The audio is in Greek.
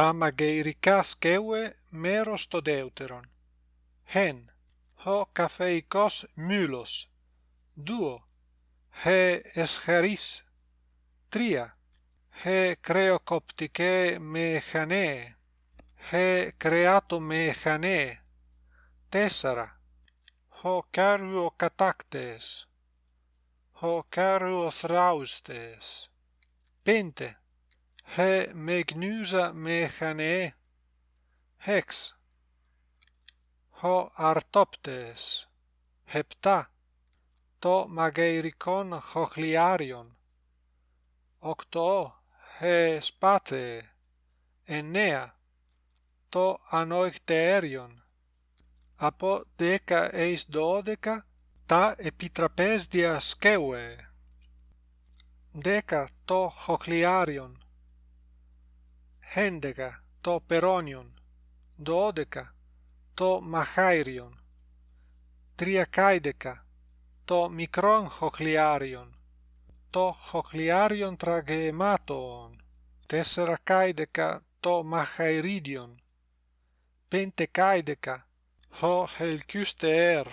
τα μαγειρικά σκεύε μέρος το δεύτερον. Χεν, ο καφεϊκός μήλος. Δούο, χε εσχαρίς. Τρία, χε κρεοκοπτικέ μεχανέ. Χε κρεάτο μεχανέ. Τέσσερα, ο κάριο κατάκτες. Ο κάριο θράουστες. Πέντε, Χε με γνύζα με χανέ. 6. Χω αρτόπτε. 7. Το μαγαιρικόν χοχλιάριον. 8. Χε σπάτε. 9. Το ανοιχτερίον. Από 10 εις 12 τα επιτραπέζτια σκέουε. 10. Το χοχλιάριον. hendeca to peronion, duodeca to machairion, triacaideca to micron hocliarion, to hocliarion tragematon, tesseracaideca to machairidion, pentecaideca ho helcuster